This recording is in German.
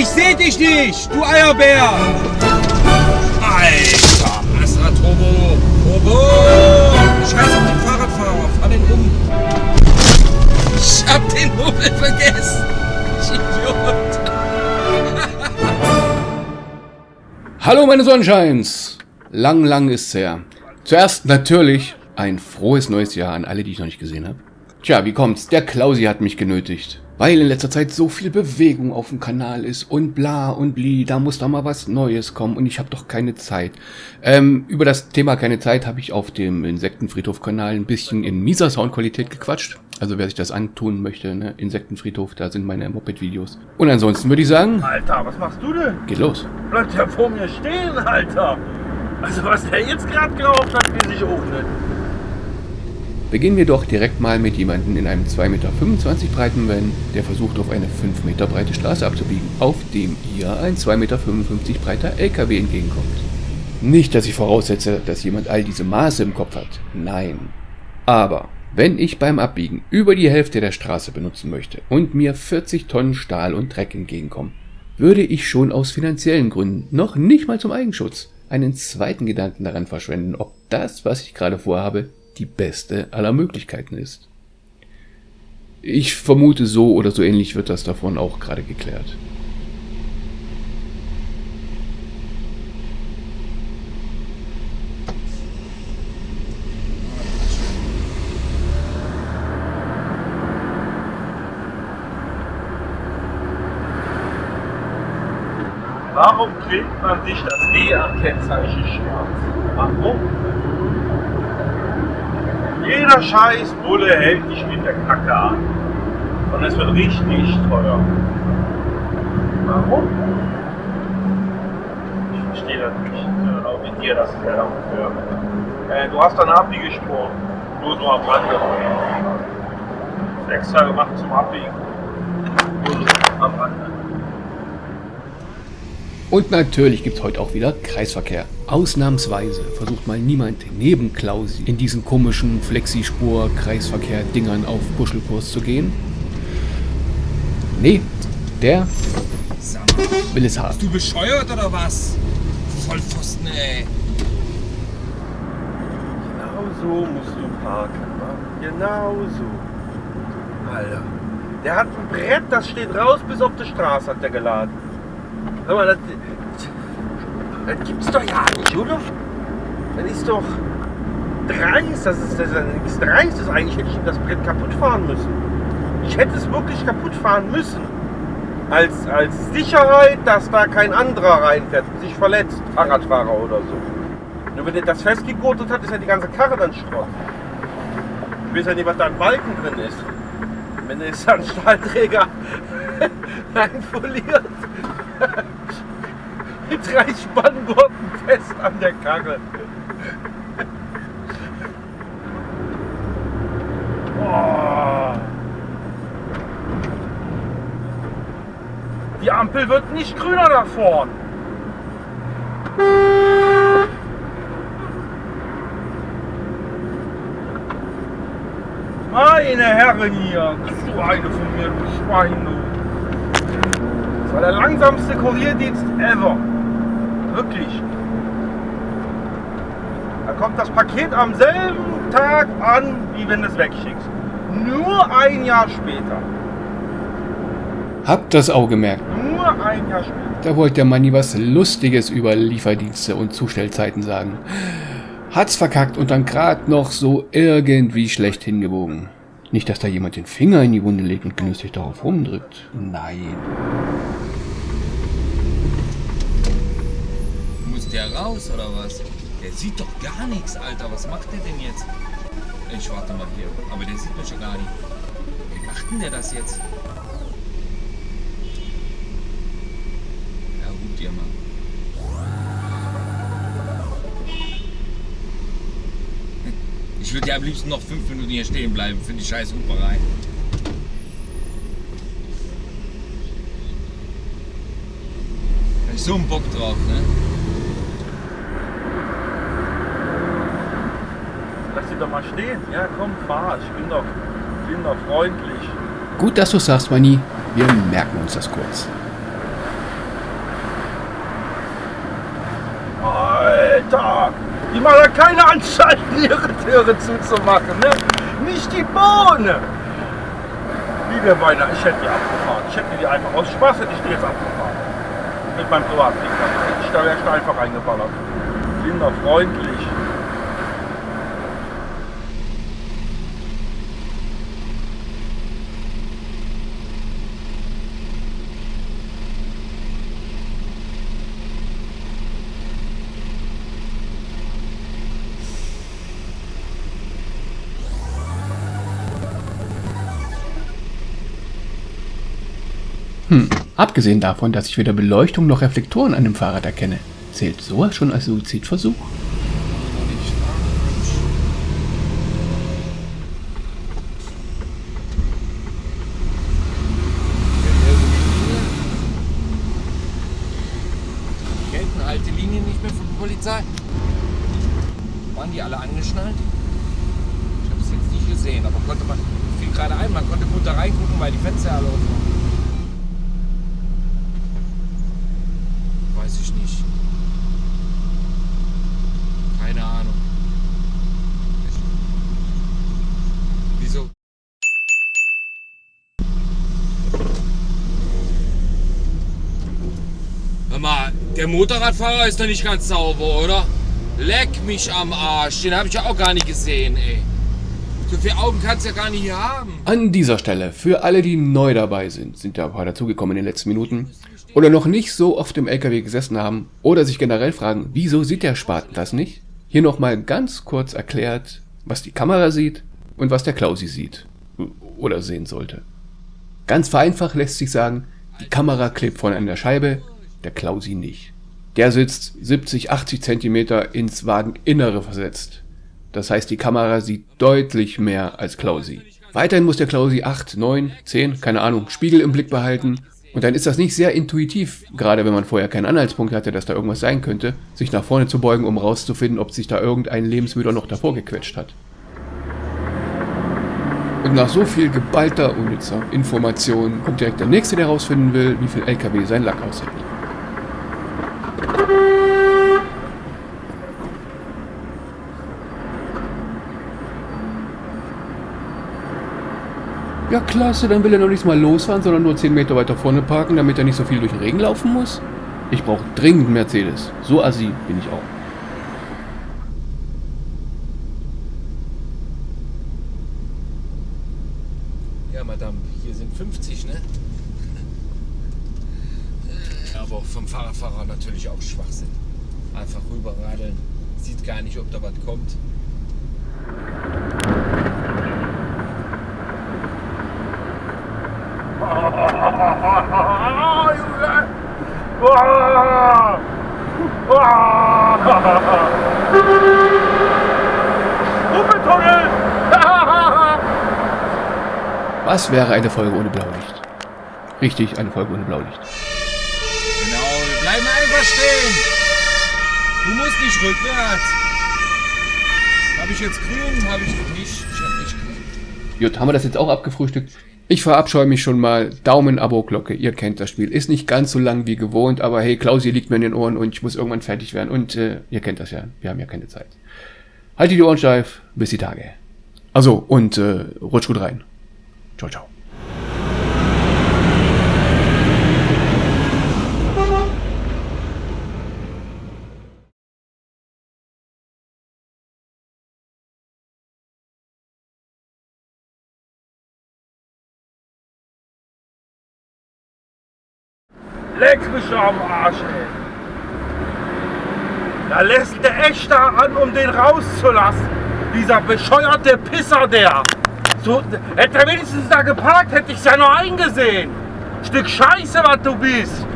Ich seh dich nicht, du Eierbär! Alter, Astra Turbo! Turbo! Scheiß auf den Fahrradfahrer, fahr den um! Ich hab den Hubbel vergessen! Ich Idiot! Hallo meine Sonnenscheins! Lang, lang ist's her. Zuerst natürlich ein frohes neues Jahr an alle, die ich noch nicht gesehen habe. Tja, wie kommt's? Der Klausi hat mich genötigt. Weil in letzter Zeit so viel Bewegung auf dem Kanal ist und bla und bli, da muss doch mal was Neues kommen und ich habe doch keine Zeit. Ähm, über das Thema keine Zeit habe ich auf dem Insektenfriedhof-Kanal ein bisschen in mieser Soundqualität gequatscht. Also wer sich das antun möchte, ne? Insektenfriedhof, da sind meine Moped-Videos. Und ansonsten würde ich sagen... Alter, was machst du denn? Geht los. Bleibt ja vor mir stehen, Alter. Also was der jetzt gerade geraucht hat, wie sich öffnet. Beginnen wir doch direkt mal mit jemandem in einem 2,25 Meter breiten Van, der versucht auf eine 5 Meter breite Straße abzubiegen, auf dem ihr ein 2,55 Meter breiter LKW entgegenkommt. Nicht, dass ich voraussetze, dass jemand all diese Maße im Kopf hat. Nein. Aber wenn ich beim Abbiegen über die Hälfte der Straße benutzen möchte und mir 40 Tonnen Stahl und Dreck entgegenkommen, würde ich schon aus finanziellen Gründen, noch nicht mal zum Eigenschutz, einen zweiten Gedanken daran verschwenden, ob das, was ich gerade vorhabe, die beste aller Möglichkeiten ist. Ich vermute, so oder so ähnlich wird das davon auch gerade geklärt. Warum klebt man sich das E am Kennzeichen schwarz? Warum? Jeder scheiß Bulle hält dich mit der Kacke an. Und es wird richtig teuer. Warum? Ich verstehe das nicht. Auch mit dir, das ungefähr. Äh, du hast eine Abbiegespur. Nur so am Rande. Extra gemacht zum Abbiegen. Nur so am Rande. Und natürlich gibt's heute auch wieder Kreisverkehr. Ausnahmsweise versucht mal niemand neben Klausi in diesen komischen Flexispur-Kreisverkehr-Dingern auf Kuschelkurs zu gehen. Nee, der will es haben. bist du bescheuert oder was? Vollpfosten, ey. Genau so musst du parken. Mann. Genau so. Alter. Der hat ein Brett, das steht raus bis auf die Straße, hat der geladen. Hör mal, das, das gibt's doch ja nicht, oder? Das ist doch dreist. Das ist, das ist nichts Dreistes. Eigentlich hätte ich das Brett kaputt fahren müssen. Ich hätte es wirklich kaputt fahren müssen. Als, als Sicherheit, dass da kein anderer reinfährt und sich verletzt. Fahrradfahrer oder so. Nur wenn er das festgegurtet hat, ist ja die ganze Karre dann Schrott. Ich weiß ja nicht, was da ein Balken drin ist. Wenn er jetzt einen Stahlträger einfoliert. Mit drei Spanngurten fest an der Karre. Oh. Die Ampel wird nicht grüner da vorn. Meine Herren hier, du eine von mir, du Schwein, du. Das war der langsamste Kurierdienst ever. Wirklich. Da kommt das Paket am selben Tag an, wie wenn du es wegschickst. Nur ein Jahr später. Habt das auch gemerkt. Nur ein Jahr später. Da wollte der Manni was Lustiges über Lieferdienste und Zustellzeiten sagen. Hat's verkackt und dann grad noch so irgendwie schlecht hingebogen. Nicht, dass da jemand den Finger in die Wunde legt und genüsslich darauf rumdrückt. Nein. Muss der raus oder was? Der sieht doch gar nichts, Alter. Was macht der denn jetzt? Ich warte mal hier. Aber der sieht mich schon gar nicht. Wie macht denn der das jetzt? Ja, gut, dir mal. Ich würde ja am liebsten noch fünf Minuten hier stehen bleiben für die scheiß Huperei. Hab ich so einen Bock drauf, ne? Lass sie doch mal stehen. Ja, komm, fahr. Ich bin doch, ich bin doch freundlich. Gut, dass du sagst, Mani. Wir merken uns das kurz. Alter! Die machen da keine Anstalten, ihre Türe zuzumachen, ne? Nicht die Bohne! Liebe Beine, ich hätte die abgefahren. Ich hätte die einfach aus Spaß hätte ich die jetzt abgefahren. Mit meinem Privatding. Hätte ich da wäre ich da einfach reingeballert. Kinderfreundlich. Hm, abgesehen davon, dass ich weder Beleuchtung noch Reflektoren an dem Fahrrad erkenne, zählt sowas schon als Suizidversuch? Gelten alte Linien nicht mehr von der Polizei? Waren die alle angeschnallt? Ich habe es jetzt nicht gesehen, aber konnte man fiel gerade ein, man konnte gut da reingucken, weil die Fenster alle offen waren. Weiß ich nicht. Keine Ahnung. Wieso? Hör mal, der Motorradfahrer ist doch nicht ganz sauber, oder? Leck mich am Arsch, den habe ich ja auch gar nicht gesehen, ey. So viele Augen kannst du ja gar nicht hier haben. An dieser Stelle, für alle, die neu dabei sind, sind ja ein paar dazugekommen in den letzten Minuten, oder noch nicht so oft im LKW gesessen haben, oder sich generell fragen, wieso sieht der Spaten das nicht? Hier nochmal ganz kurz erklärt, was die Kamera sieht und was der Klausi sieht. Oder sehen sollte. Ganz vereinfacht lässt sich sagen, die Kamera klebt vorne an der Scheibe, der Klausi nicht. Der sitzt 70, 80 Zentimeter ins Wageninnere versetzt. Das heißt, die Kamera sieht deutlich mehr als Klausi. Weiterhin muss der Klausi 8, 9, 10, keine Ahnung, Spiegel im Blick behalten. Und dann ist das nicht sehr intuitiv, gerade wenn man vorher keinen Anhaltspunkt hatte, dass da irgendwas sein könnte, sich nach vorne zu beugen, um rauszufinden, ob sich da irgendein Lebensmüder noch davor gequetscht hat. Und nach so viel geballter unnützer Information kommt direkt der Nächste, der herausfinden will, wie viel LKW sein Lack aushält. Ja klasse, dann will er noch nicht mal losfahren, sondern nur 10 Meter weiter vorne parken, damit er nicht so viel durch den Regen laufen muss? Ich brauche dringend einen Mercedes. So assi bin ich auch. Ja, Madame, hier sind 50, ne? Aber auch vom Fahrradfahrer natürlich auch Schwachsinn. Einfach rüberradeln, sieht gar nicht, ob da was kommt. Was wäre eine Folge ohne Blaulicht? Richtig, eine Folge ohne Blaulicht. Genau, wir bleiben einfach stehen. Du musst nicht rückwärts. Habe ich jetzt grün? Habe ich nicht. Ich habe nicht grün. Gut, haben wir das jetzt auch abgefrühstückt? Ich verabscheue mich schon mal. Daumen, Abo, Glocke. Ihr kennt das Spiel. Ist nicht ganz so lang wie gewohnt, aber hey, Klausi liegt mir in den Ohren und ich muss irgendwann fertig werden. Und äh, ihr kennt das ja. Wir haben ja keine Zeit. Haltet die Ohren steif. Bis die Tage. Also, und äh, rutsch gut rein. Ciao, ciao. Leck mich am Arsch, ey. Da lässt der echt da an, um den rauszulassen. Dieser bescheuerte Pisser, der. So, hätte er wenigstens da geparkt, hätte ich's ja noch eingesehen. Stück Scheiße, was du bist.